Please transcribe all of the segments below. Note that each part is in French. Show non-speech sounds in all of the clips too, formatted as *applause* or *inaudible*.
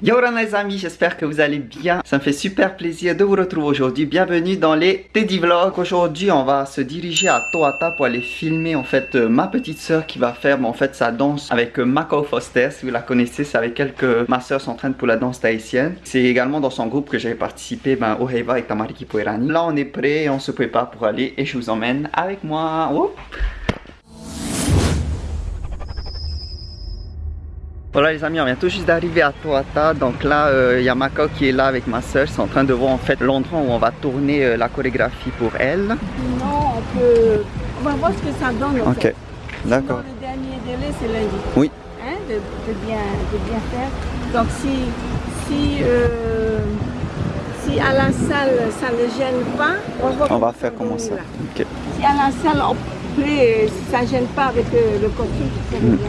Yo les amis, j'espère que vous allez bien. Ça me fait super plaisir de vous retrouver aujourd'hui. Bienvenue dans les Teddy Vlogs. Aujourd'hui, on va se diriger à Toata pour aller filmer en fait euh, ma petite soeur qui va faire en fait sa danse avec euh, Mako Foster. Si vous la connaissez, c'est avec elle que ma soeur s'entraîne pour la danse tahitienne. C'est également dans son groupe que j'avais participé ben, au Heiva avec Tamariki Poirani. Là, on est prêt, on se prépare pour aller et je vous emmène avec moi. Voilà les amis, on vient tout juste d'arriver à Toata. Donc là, euh, il y a Mako qui est là avec ma soeur. Ils sont en train de voir en fait l'endroit où on va tourner euh, la chorégraphie pour elle. Non, on peut... On va voir ce que ça donne. En ok, d'accord. Le dernier délai, c'est lundi. Oui. Hein, de, de, bien, de bien faire. Donc si, si, euh, si à la salle, ça ne gêne pas, on va, on va faire comment ça. Si à la salle, on peut, ça ne gêne pas avec euh, le costume, c'est mm. bien.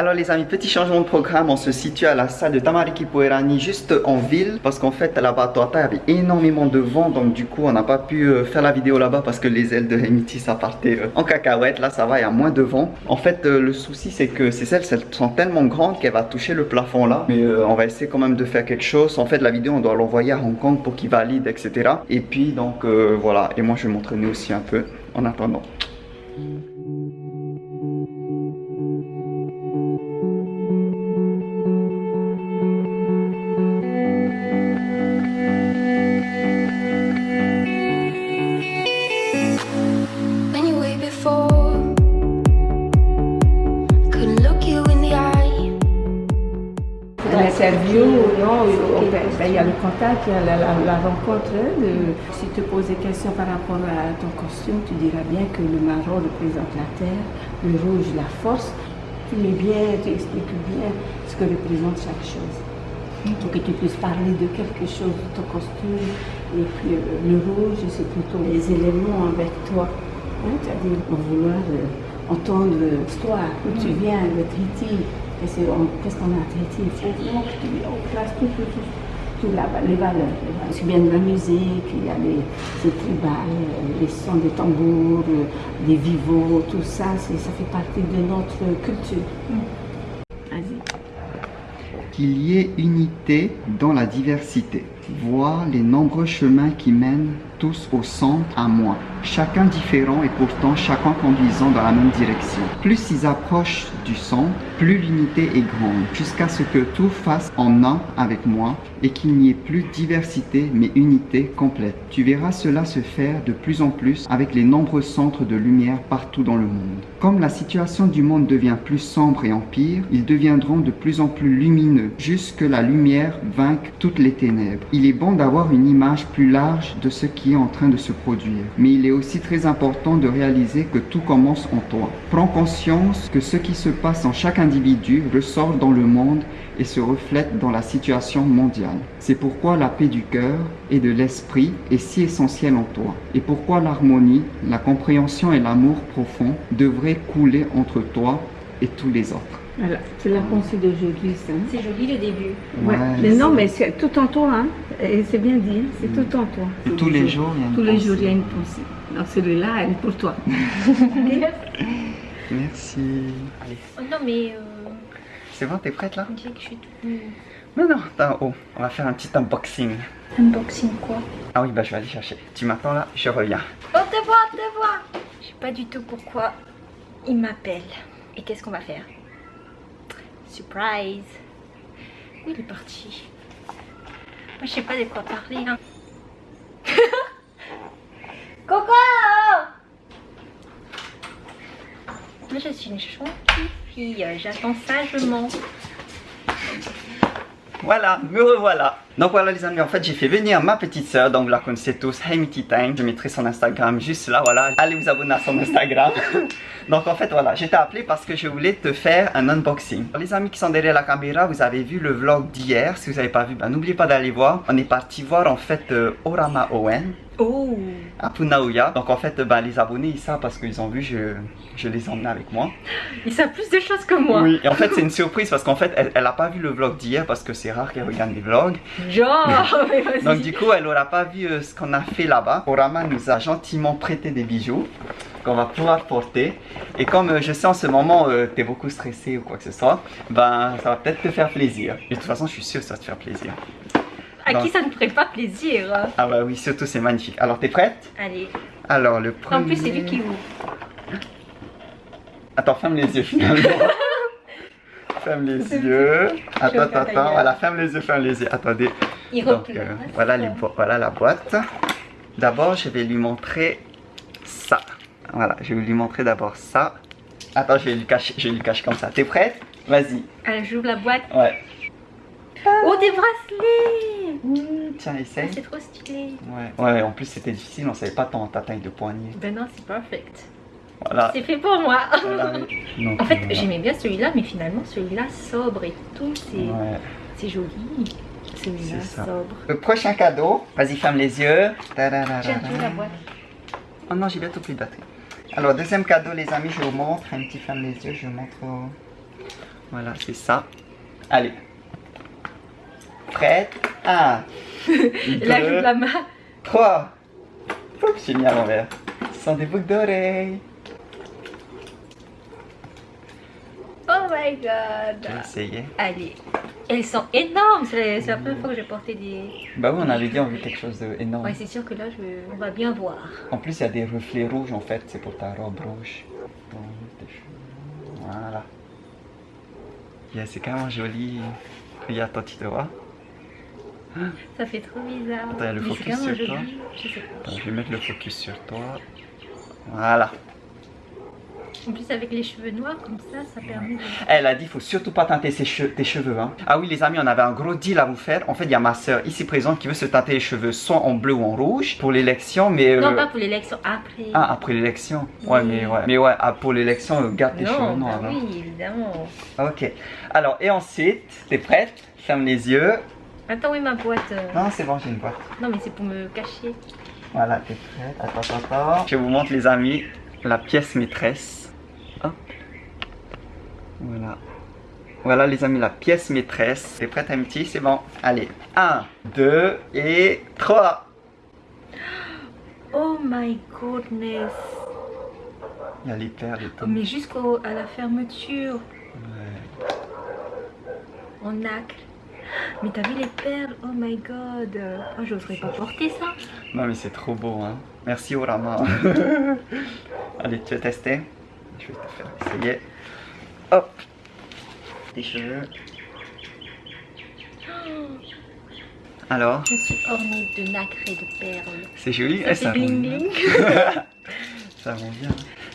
Alors les amis, petit changement de programme, on se situe à la salle de Tamariki Poerani juste en ville parce qu'en fait là-bas à il y avait énormément de vent donc du coup on n'a pas pu euh, faire la vidéo là-bas parce que les ailes de Hemiti ça partait euh, en cacahuète, là ça va, il y a moins de vent. En fait euh, le souci c'est que ces ailes sont tellement grandes qu'elle va toucher le plafond là mais on va essayer quand même de faire quelque chose. En fait la vidéo on doit l'envoyer à Hong Kong pour qu'il valide etc. Et puis donc voilà, et moi je vais m'entraîner aussi un peu en attendant. Il y a le contact, il y a la, rencontre. Si tu te poses des questions par rapport à ton costume, tu diras bien que le marron représente la terre, le rouge la force. Tu mets bien, tu expliques bien ce que représente chaque chose. Pour que tu puisses parler de quelque chose de ton costume. Et puis le rouge, c'est plutôt les éléments avec toi. Hein, C'est-à-dire, vouloir euh, entendre l'histoire, où tu mm. viens, le triti, qu'est-ce qu'on a traité Il faut vraiment que tu place tout, tout, tout, tout les valeurs. C'est bien de la musique, il y a les, les tribales, les sons des tambours, des vivos, tout ça, ça fait partie de notre culture. Vas-y. Qu'il y ait unité dans la diversité. Voir les nombreux chemins qui mènent tous au centre à moi. Chacun différent et pourtant chacun conduisant dans la même direction. Plus ils approchent du centre, plus l'unité est grande, jusqu'à ce que tout fasse en un avec moi et qu'il n'y ait plus diversité mais unité complète. Tu verras cela se faire de plus en plus avec les nombreux centres de lumière partout dans le monde. Comme la situation du monde devient plus sombre et empire, ils deviendront de plus en plus lumineux, jusque la lumière vainque toutes les ténèbres. Il est bon d'avoir une image plus large de ce qui en train de se produire. Mais il est aussi très important de réaliser que tout commence en toi. Prends conscience que ce qui se passe en chaque individu ressort dans le monde et se reflète dans la situation mondiale. C'est pourquoi la paix du cœur et de l'esprit est si essentielle en toi. Et pourquoi l'harmonie, la compréhension et l'amour profond devraient couler entre toi et tous les autres. Voilà, c'est la pensée d'aujourd'hui, ça. C'est joli le début. Ouais. mais non, mais c'est tout en toi, hein. Et c'est bien dit, c'est mm. tout en toi. Et tous, les, jours, il y a une Tous les jours, il y a une pensée. Donc celui-là, elle est pour toi. *laughs* Merci. Allez. Oh non, mais... Euh... C'est bon, t'es prête là? On dirait que je suis toute... Non, non, t'as haut. On va faire un petit unboxing. Unboxing quoi? Ah oui, bah je vais aller chercher. Tu m'attends là, je reviens. Oh, te vois, te vois Je sais pas du tout pourquoi il m'appelle. Et qu'est-ce qu'on va faire? Surprise Où il est parti Moi je sais pas de quoi parler hein. *laughs* Coco Moi je suis une gentille fille, j'attends sagement. Voilà, me revoilà. Donc voilà les amis, en fait j'ai fait venir ma petite soeur, donc vous la connaissez tous, Hey Time. Je mettrai son Instagram juste là, voilà. Allez vous abonner à son Instagram. *laughs* donc en fait voilà, je t'ai appelé parce que je voulais te faire un unboxing. Les amis qui sont derrière la caméra, vous avez vu le vlog d'hier. Si vous n'avez pas vu, ben, n'oubliez pas d'aller voir. On est parti voir en fait euh, Orama Owen Oh à Punaouya. Donc en fait, bah, les abonnés, ils savent parce qu'ils ont vu, je, je les emmenais avec moi. Ils savent plus de choses que moi. Oui, et en fait, c'est une surprise parce qu'en fait, elle, elle a pas vu le vlog d'hier parce que c'est rare qu'elle regarde les vlogs. *laughs* Donc du coup, elle aura pas vu euh, ce qu'on a fait là-bas. Orama nous a gentiment prêté des bijoux qu'on va pouvoir porter. Et comme euh, je sais en ce moment, euh, tu es beaucoup stressé ou quoi que ce soit, ben ça va peut-être te faire plaisir. Et de toute façon, je suis sûr que ça va te faire plaisir. À qui ça ne ferait pas plaisir Ah bah oui, surtout c'est magnifique. Alors, t'es prête? Allez. Alors, le premier... En plus, c'est lui qui ouvre. Attends, ferme les yeux finalement. *laughs* ferme les yeux. Attends, attends, attends. Voilà, ferme les yeux, ferme les yeux. Attendez. Il Donc, euh, voilà, les voilà la boîte. D'abord, je vais lui montrer ça. Voilà, je vais lui montrer d'abord ça. Attends, je vais lui cacher, je vais lui cacher comme ça. T'es prête? Vas-y. Allez, j'ouvre la boîte. Ouais. Oh, des bracelets Tiens, Ah, essaye. C'est trop stylé. Ouais. Ouais, en plus c'était difficile, on savait pas ton, ta taille de poignet. Ben non, c'est perfect. Voilà. C'est fait pour moi. Voilà. Donc, *laughs* En fait, voilà. j'aimais bien celui-là, mais finalement, celui-là sobre et tout, c'est Ouais, c'est joli. Celui-là sobre. Le prochain cadeau, vas-y, ferme les yeux. J'ai tout la boîte. Oh non, j'ai bientôt plus de batterie. Alors, deuxième cadeau, les amis, je vous montre. Un petit ferme les yeux, je vous montre. au- Voilà, c'est ça. Allez. Prête Un. Et là, j'ouvre deux, la main. trois. Oups, j'ai mis à l'envers. Ce sont des boucles d'oreilles. Oh my Je vais god. essayer. Allez. Elles sont énormes. C'est la première fois que j'ai porté des. Bah oui, on avait dit on veut quelque chose d'énorme. Ouais, c'est sûr que là, je... on va bien voir. En plus, il y a des reflets rouges en fait, c'est pour ta robe rouge. Voilà. Yeah, c'est carrément joli. Regarde, toi, tu te vois? Ça fait trop bizarre. Attends, il y a le Mais focus sur toi. joli. Je sais pas. Attends, je vais mettre le focus sur toi. Voilà. En plus, avec les cheveux noirs comme ça, ça permet de. Elle a dit, faut surtout pas teinter ses tes cheveux. Hein. Ah oui, les amis, on avait un gros deal à vous faire. En fait, il y a ma soeur ici présente qui veut se teinter les cheveux soit en bleu ou en rouge pour l'élection, mais. euh, Non, pas pour l'élection, après. Ah, après l'élection. Ouais, Oui. mais ouais. Mais ouais, ah, pour l'élection, euh, garde tes cheveux non, noirs. bah hein. oui, évidemment. Ok. Alors, et ensuite, t'es prête? Ferme les yeux. Attends, oui, ma boîte. euh, Non, c'est bon, j'ai une boîte. Non, mais c'est pour me cacher. Voilà, t'es prête Attends, attends, attends. Je vous montre, les amis, la pièce maîtresse. Hop. Voilà. Voilà, les amis, la pièce maîtresse. T'es prête, Amity C'est bon. Allez. 1, 2 et 3. Oh my goodness. Il y a les perles et tout. mais jusqu'à la fermeture, Ouais. en nacre. Mais t'as vu les perles? Oh my god. Oh, j'oserais pas porter ça. Non, mais c'est trop beau, hein. Merci, Orama. *laughs* Allez, tu veux tester? Je vais te faire essayer. Hop. Tes cheveux. Alors, Je suis ornée de nacre et de perles. c'est joli Ça Eh, rend bling. *laughs* Ça rend bien.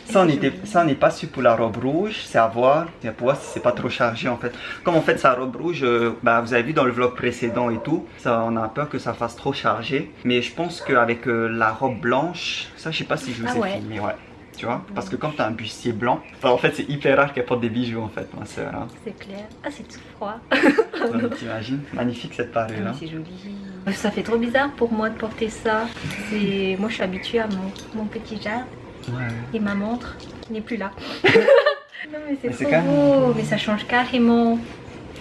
Ça, on était, ça, on n'est pas su pour la robe rouge, c'est à voir. C'est pour voir si c'est pas trop chargé en fait. Comme en fait sa robe rouge, euh, bah, vous avez vu dans le vlog précédent et tout, ça, on a peur que ça fasse trop chargé. Mais je pense qu'avec euh, la robe blanche, ça, je sais pas si je vous Ah ai ouais. filmé, ouais. Tu vois Parce que quand t'as un bustier blanc, enfin, en fait, c'est hyper rare qu'elle porte des bijoux en fait, ma soeur. Hein. C'est clair. Ah, c'est tout froid. *laughs* T'imagines Magnifique cette parure Ah, là. mais c'est joli. Ça fait trop bizarre pour moi de porter ça. C'est moi je suis habituée à mon, mon petit jardin Ouais. et ma montre qui n'est plus là. *laughs* non mais c'est trop même- beau, mais ça change carrément.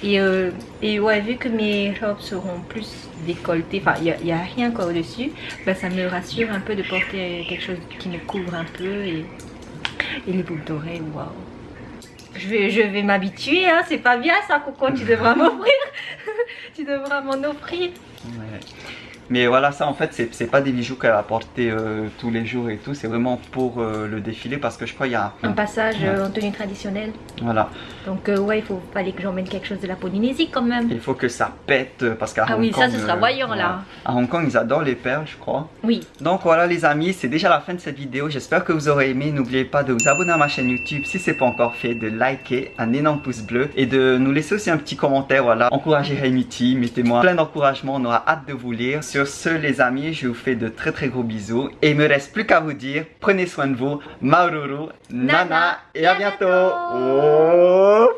Et, euh, et ouais, vu que mes robes seront plus décolletées, enfin il n'y a, rien quoi au-dessus, bah, ça me rassure un peu de porter quelque chose qui me couvre un peu et, et les boucles d'oreilles, waouh. Je vais, je vais m'habituer, hein, c'est pas bien ça, Coco, tu devras *laughs* m'offrir. tu devras m'en offrir. Ouais. Mais voilà, ça en fait, c'est pas des bijoux qu'elle va porter euh, tous les jours et tout, c'est vraiment pour euh, le défilé parce que je crois qu'il y a. Un passage euh, en tenue traditionnelle. Voilà, Donc euh, ouais, il faut fallait que j'emmène quelque chose de la Polynésie quand même. il faut que ça pète parce qu'à Ah Hong oui, ça, ce sera voyant, là. À Hong Kong, ils adorent les perles, je crois. Oui, Donc voilà les amis, c'est déjà la fin de cette vidéo. J'espère que vous aurez aimé. N'oubliez pas de vous abonner à ma chaîne YouTube si c'est pas encore fait, de liker, un énorme pouce bleu et de nous laisser aussi un petit commentaire. Voilà, encouragez Haimiti, mettez-moi plein d'encouragement. On aura hâte de vous lire. Sur ce les amis, je vous fais de très très gros bisous et il me reste plus qu'à vous dire prenez soin de vous, Maururu, Nana, et à bientôt. Oh,